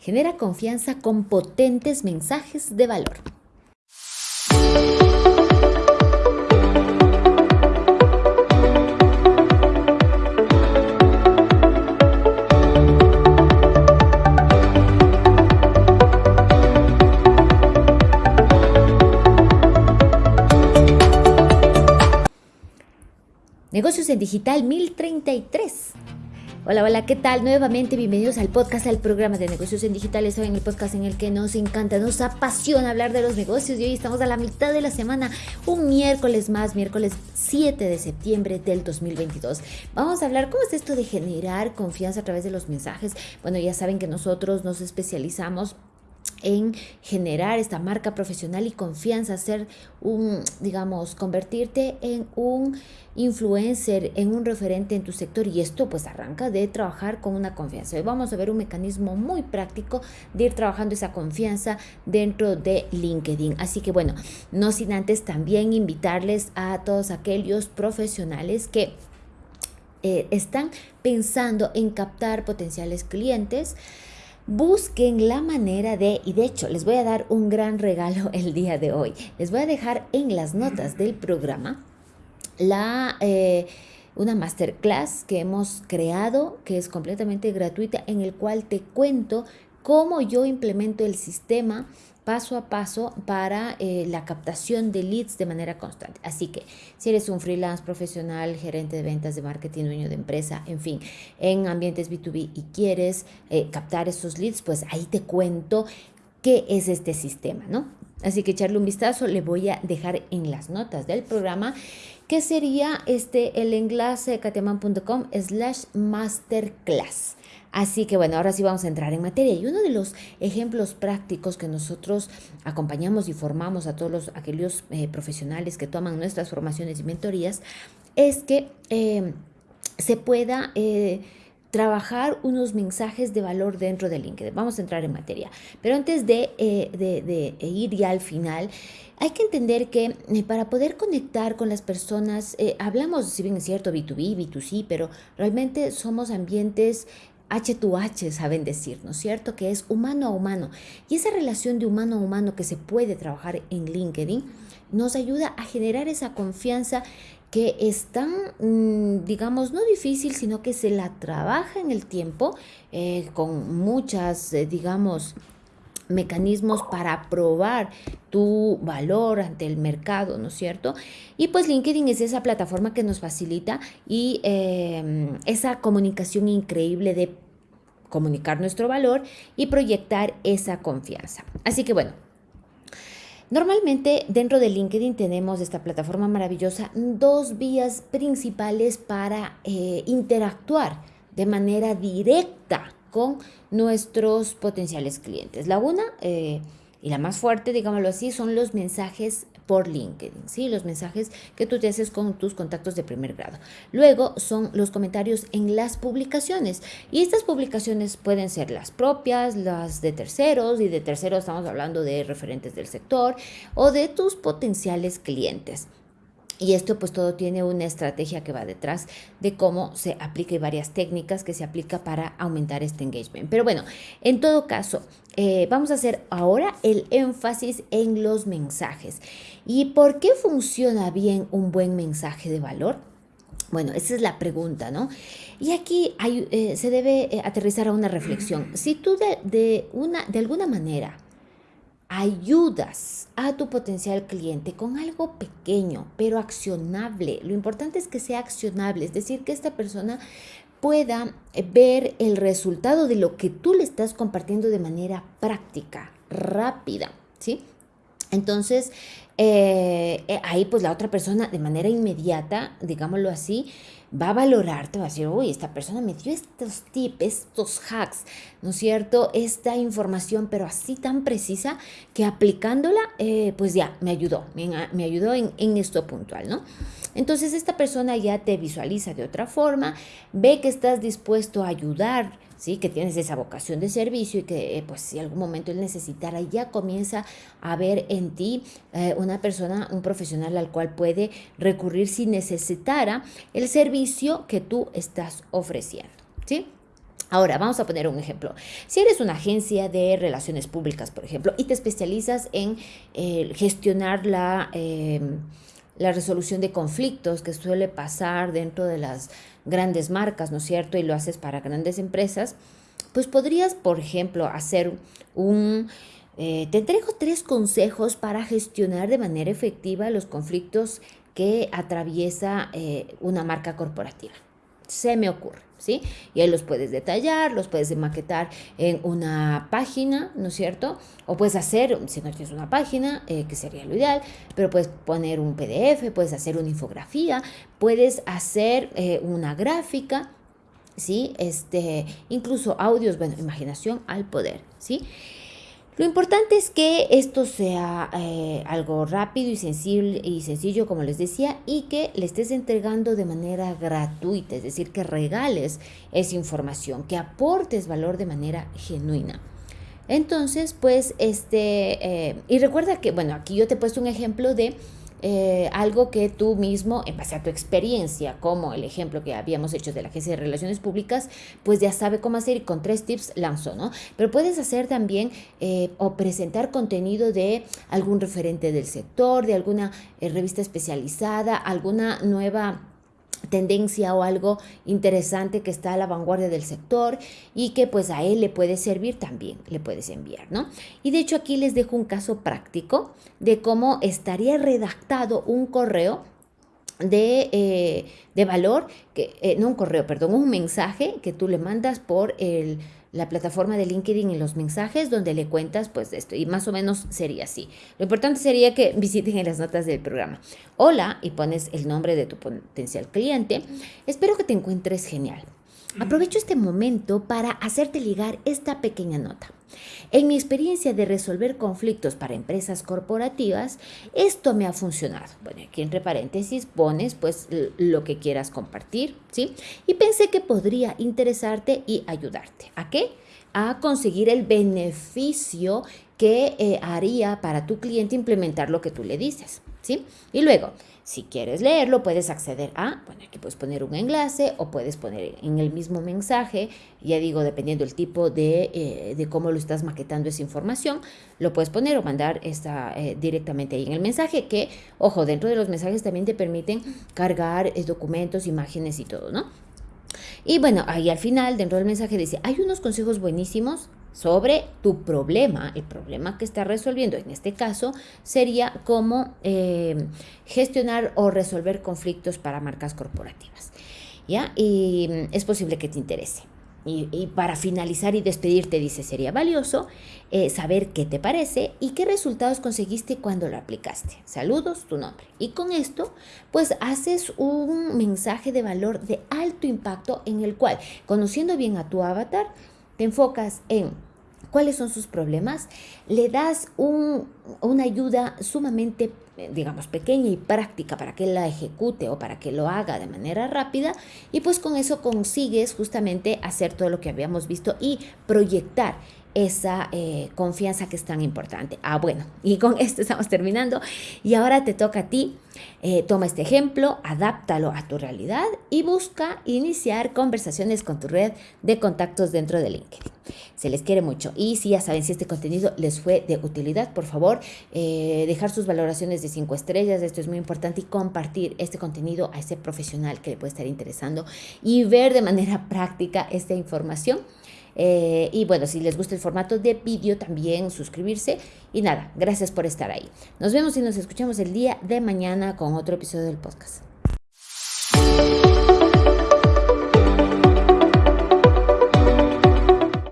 Genera confianza con potentes mensajes de valor. Negocios en Digital 1033. Hola, hola, ¿qué tal? Nuevamente bienvenidos al podcast, al programa de negocios en digitales, en el podcast en el que nos encanta, nos apasiona hablar de los negocios y hoy estamos a la mitad de la semana, un miércoles más, miércoles 7 de septiembre del 2022. Vamos a hablar cómo es esto de generar confianza a través de los mensajes. Bueno, ya saben que nosotros nos especializamos en generar esta marca profesional y confianza, ser un, digamos, convertirte en un influencer, en un referente en tu sector y esto pues arranca de trabajar con una confianza. Hoy vamos a ver un mecanismo muy práctico de ir trabajando esa confianza dentro de LinkedIn. Así que bueno, no sin antes también invitarles a todos aquellos profesionales que eh, están pensando en captar potenciales clientes busquen la manera de, y de hecho les voy a dar un gran regalo el día de hoy, les voy a dejar en las notas del programa la... Eh, una masterclass que hemos creado, que es completamente gratuita, en el cual te cuento cómo yo implemento el sistema paso a paso para eh, la captación de leads de manera constante. Así que si eres un freelance profesional, gerente de ventas, de marketing, dueño de empresa, en fin, en ambientes B2B y quieres eh, captar esos leads, pues ahí te cuento qué es este sistema, ¿no? Así que echarle un vistazo, le voy a dejar en las notas del programa que sería este el enlace cateman.com slash masterclass. Así que bueno, ahora sí vamos a entrar en materia. Y uno de los ejemplos prácticos que nosotros acompañamos y formamos a todos los, aquellos eh, profesionales que toman nuestras formaciones y mentorías es que eh, se pueda... Eh, trabajar unos mensajes de valor dentro de LinkedIn. Vamos a entrar en materia. Pero antes de, de, ir ya al final, hay que entender que para poder conectar con las personas, hablamos, si bien es cierto, B2B, B2C, pero realmente somos ambientes H2H saben decir, ¿no es cierto? Que es humano a humano. Y esa relación de humano a humano que se puede trabajar en LinkedIn nos ayuda a generar esa confianza que es tan, mm, digamos, no difícil, sino que se la trabaja en el tiempo eh, con muchas, eh, digamos, mecanismos para probar tu valor ante el mercado, ¿no es cierto? Y pues LinkedIn es esa plataforma que nos facilita y em, esa comunicación increíble de comunicar nuestro valor y proyectar esa confianza. Así que bueno, Normalmente dentro de LinkedIn tenemos esta plataforma maravillosa dos vías principales para eh, interactuar de manera directa con nuestros potenciales clientes. La una eh, y la más fuerte, digámoslo así, son los mensajes por LinkedIn, ¿sí? Los mensajes que tú te haces con tus contactos de primer grado. Luego son los comentarios en las publicaciones y estas publicaciones pueden ser las propias, las de terceros y de terceros estamos hablando de referentes del sector o de tus potenciales clientes. Y esto pues todo tiene una estrategia que va detrás de cómo se aplica y varias técnicas que se aplica para aumentar este engagement. Pero bueno, en todo caso, eh, vamos a hacer ahora el énfasis en los mensajes. ¿Y por qué funciona bien un buen mensaje de valor? Bueno, esa es la pregunta, ¿no? Y aquí eh, se debe eh, aterrizar a una reflexión. Si tú de, una, de alguna manera ayudas a tu potencial cliente con algo pequeño, pero accionable. Lo importante es que sea accionable, es decir, que esta persona pueda eh, ver el resultado de lo que tú le estás compartiendo de manera práctica, rápida, ¿sí? Entonces, eh, eh, ahí pues la otra persona de manera inmediata, digámoslo así, va a valorarte, va a decir, uy, esta persona me dio estos tips, estos hacks, ¿no es cierto? Esta información, pero así tan precisa que aplicándola, eh, pues ya me ayudó, me, ayudó en, en esto puntual, ¿no? Entonces esta persona ya te visualiza de otra forma, ve que estás dispuesto a ayudar, ¿sí? que tienes esa vocación de servicio y que eh, pues si algún momento él necesitara, ya comienza a ver en ti eh, una persona, un profesional al cual puede recurrir si necesitara el servicio que tú estás ofreciendo. ¿sí? Ahora, vamos a poner un ejemplo. Si eres una agencia de relaciones públicas, por ejemplo, y te especializas en eh, gestionar la, em, la resolución de conflictos que suele pasar dentro de las grandes marcas, ¿no es cierto? Y lo haces para grandes empresas, pues podrías, por ejemplo, hacer un... Eh, te entrego tres consejos para gestionar de manera efectiva los conflictos que atraviesa eh, una marca corporativa. Se me ocurre. ¿sí? Y ahí los puedes detallar, los puedes maquetar en una página, ¿no es cierto? O puedes hacer, si no tienes una página, eh, que sería lo ideal, pero puedes poner un PDF, puedes hacer una infografía, puedes hacer eh, una gráfica, ¿sí? Este, incluso audios, bueno, imaginación al poder, ¿sí? Lo importante es que esto sea eh, algo rápido y, sensible, y sencillo, como les decía, y que le estés entregando de manera gratuita, es decir, que regales esa información, que aportes valor de manera genuina. Entonces, pues, este, eh, y recuerda que, bueno, aquí yo te he puesto un ejemplo de eh, algo que tú mismo, en base a tu experiencia, como el ejemplo que habíamos hecho de la Agencia de Relaciones Públicas, pues ya sabe cómo hacer y con tres tips lanzó, ¿no? Pero puedes hacer también eh, o presentar contenido de algún referente del sector, de alguna eh, revista especializada, alguna nueva tendencia o algo interesante que está a la vanguardia del sector y que pues a él le puede servir también, le puedes enviar, ¿no? Y de hecho aquí les dejo un caso práctico de cómo estaría redactado un correo de, eh, de valor, que, eh, no un correo, perdón, un mensaje que tú le mandas por el la plataforma de LinkedIn y los mensajes donde le cuentas pues esto y más o menos sería así. Lo importante sería que visiten en las notas del programa. Hola y pones el nombre de tu potencial cliente. Espero que te encuentres genial. Aprovecho este momento para hacerte ligar esta pequeña nota. En mi experiencia de resolver conflictos para empresas corporativas, esto me ha funcionado. Bueno, aquí entre paréntesis pones pues lo que quieras compartir, ¿sí? Y pensé que podría interesarte y ayudarte. ¿A qué? A conseguir el beneficio que eh, haría para tu cliente implementar lo que tú le dices, ¿sí? Y luego, si quieres leerlo, puedes acceder a, bueno, aquí puedes poner un enlace o puedes poner en el mismo mensaje, ya digo, dependiendo del tipo de, eh, de cómo lo estás maquetando esa información, lo puedes poner o mandar eh, directamente ahí en el mensaje, que, ojo, dentro de los mensajes también te permiten cargar eh, documentos, imágenes y todo, ¿no? Y bueno, ahí al final, dentro del mensaje dice, hay unos consejos buenísimos sobre tu problema, el problema que estás resolviendo. En este caso sería cómo eh, gestionar o resolver conflictos para marcas corporativas. ¿Ya? Y mm, es posible que te interese. Y, para finalizar y despedirte, dice, sería valioso eh, saber qué te parece y qué resultados conseguiste cuando lo aplicaste. Saludos, tu nombre. Y con esto, pues haces un mensaje de valor de alto impacto en el cual, conociendo bien a tu avatar, te enfocas en cuáles son sus problemas, le das una ayuda sumamente, digamos, pequeña y práctica para que la ejecute o para que lo haga de manera rápida y pues con eso consigues justamente hacer todo lo que habíamos visto y proyectar esa eh, confianza que es tan importante. Ah, bueno, y con esto estamos terminando. Y ahora te toca a ti. Eh, toma este ejemplo, adáptalo a tu realidad y busca iniciar conversaciones con tu red de contactos dentro de LinkedIn. Se les quiere mucho. Y si ya saben si este contenido les fue de utilidad, por favor, eh, dejar sus valoraciones de 5 estrellas. Esto es muy importante y compartir este contenido a ese profesional que le puede estar interesando y ver de manera práctica esta información. Eh, y bueno, si les gusta el formato de vídeo, también suscribirse. Y nada, gracias por estar ahí. Nos vemos y nos escuchamos el día de mañana con otro episodio del podcast.